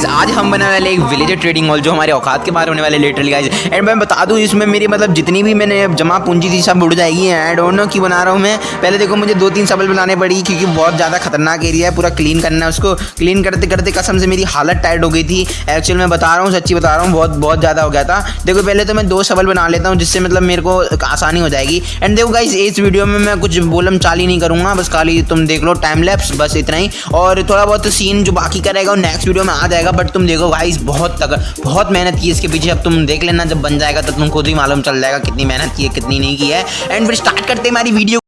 Guys आज हम बनाने वाले एक विलेजर ट्रेडिंग मॉल जो हमारे औकात के बाहर होने वाले लिटरली गाइज़ एंड मैं बता दूँ, इसमें मेरी मतलब जितनी भी मैंने जमा पूंजी थी, सब उड़ जाएगी। एंड डोंट नो की बना रहा हूँ मैं। पहले देखो, मुझे दो तीन सबल बनाने पड़ी, क्योंकि बहुत ज़्यादा खतरनाक एरिया है, पूरा क्लीन करना है उसको। क्लीन करते करते कसम से मेरी हालत टाइट हो गई थी। एक्चुअल मैं बता रहा हूँ, सच्ची बता रहा हूँ, बहुत बहुत ज़्यादा हो गया था। देखो, पहले तो मैं दो सबल बना लेता हूँ, जिससे मतलब मेरे को आसानी हो जाएगी। एंड देखो गाइज़ इस वीडियो में मैं कुछ बोलम चाली नहीं करूँगा, बस खाली तुम देख लो टाइम लैप्स बस इतना ही। और थोड़ा बहुत सीन जो बाकी करेगा वो नेक्स्ट वीडियो में आ जाएगा। बट तुम देखो गाइस बहुत तक बहुत मेहनत की इसके पीछे। अब तुम देख लेना, जब बन जाएगा तो तुम खुद ही मालूम चल जाएगा कितनी मेहनत की है, कितनी नहीं की है। एंड फिर स्टार्ट करते हैं हमारी वीडियो